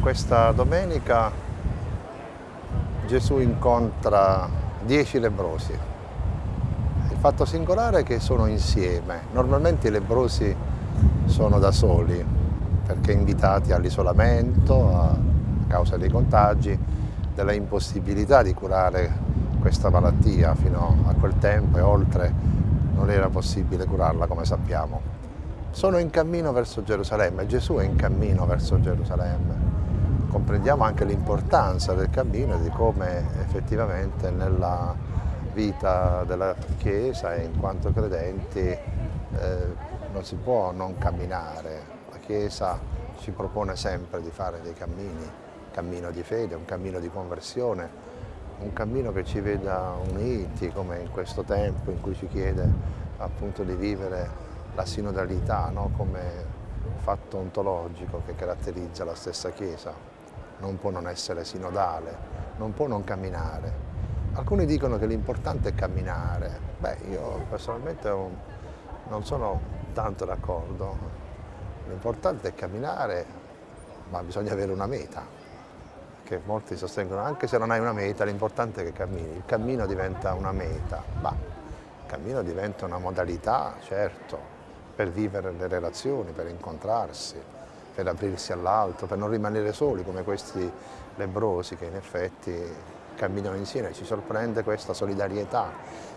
Questa domenica Gesù incontra dieci lebrosi. Il fatto singolare è che sono insieme. Normalmente i lebrosi sono da soli perché invitati all'isolamento a causa dei contagi, della impossibilità di curare questa malattia fino a quel tempo e oltre non era possibile curarla come sappiamo. Sono in cammino verso Gerusalemme, Gesù è in cammino verso Gerusalemme comprendiamo anche l'importanza del cammino e di come effettivamente nella vita della Chiesa e in quanto credenti eh, non si può non camminare. La Chiesa ci propone sempre di fare dei cammini, un cammino di fede, un cammino di conversione, un cammino che ci veda uniti come in questo tempo in cui ci chiede appunto di vivere la sinodalità no? come fatto ontologico che caratterizza la stessa Chiesa non può non essere sinodale, non può non camminare. Alcuni dicono che l'importante è camminare. Beh, io personalmente non sono tanto d'accordo. L'importante è camminare, ma bisogna avere una meta. Che molti sostengono, anche se non hai una meta, l'importante è che cammini. Il cammino diventa una meta. Bah, il cammino diventa una modalità, certo, per vivere le relazioni, per incontrarsi, per aprirsi all'altro, per non rimanere soli come questi lebrosi che in effetti camminano insieme, ci sorprende questa solidarietà.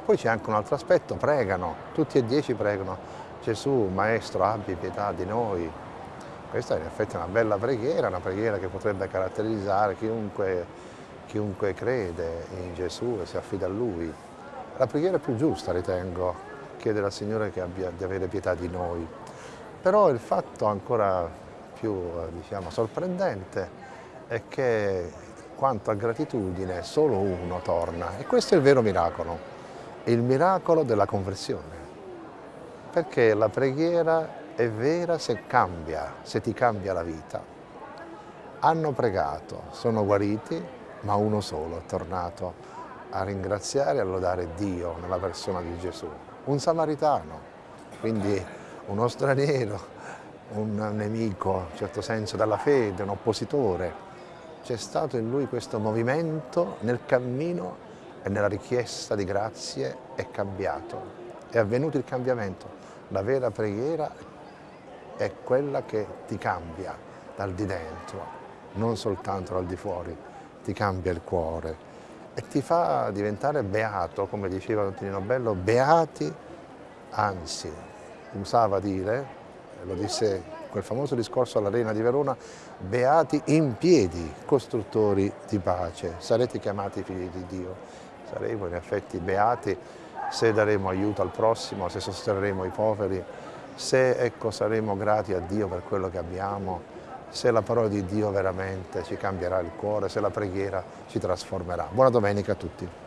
Poi c'è anche un altro aspetto, pregano, tutti e dieci pregano, Gesù, Maestro, abbi pietà di noi. Questa è in effetti una bella preghiera, una preghiera che potrebbe caratterizzare chiunque, chiunque crede in Gesù e si affida a Lui. La preghiera più giusta, ritengo, chiedere al Signore abbia, di avere pietà di noi. Però il fatto ancora più diciamo, sorprendente è che quanto a gratitudine solo uno torna. E questo è il vero miracolo, il miracolo della conversione, perché la preghiera è vera se cambia, se ti cambia la vita. Hanno pregato, sono guariti, ma uno solo è tornato a ringraziare e a lodare Dio nella persona di Gesù, un samaritano, quindi uno straniero un nemico, in un certo senso, dalla fede, un oppositore. C'è stato in lui questo movimento nel cammino e nella richiesta di grazie è cambiato. È avvenuto il cambiamento. La vera preghiera è quella che ti cambia dal di dentro, non soltanto dal di fuori, ti cambia il cuore e ti fa diventare beato, come diceva Antonino Bello, beati, anzi, usava dire, lo disse quel famoso discorso all'Arena di Verona, beati in piedi, costruttori di pace, sarete chiamati figli di Dio, saremo in effetti beati se daremo aiuto al prossimo, se sosterremo i poveri, se ecco, saremo grati a Dio per quello che abbiamo, se la parola di Dio veramente ci cambierà il cuore, se la preghiera ci trasformerà. Buona domenica a tutti.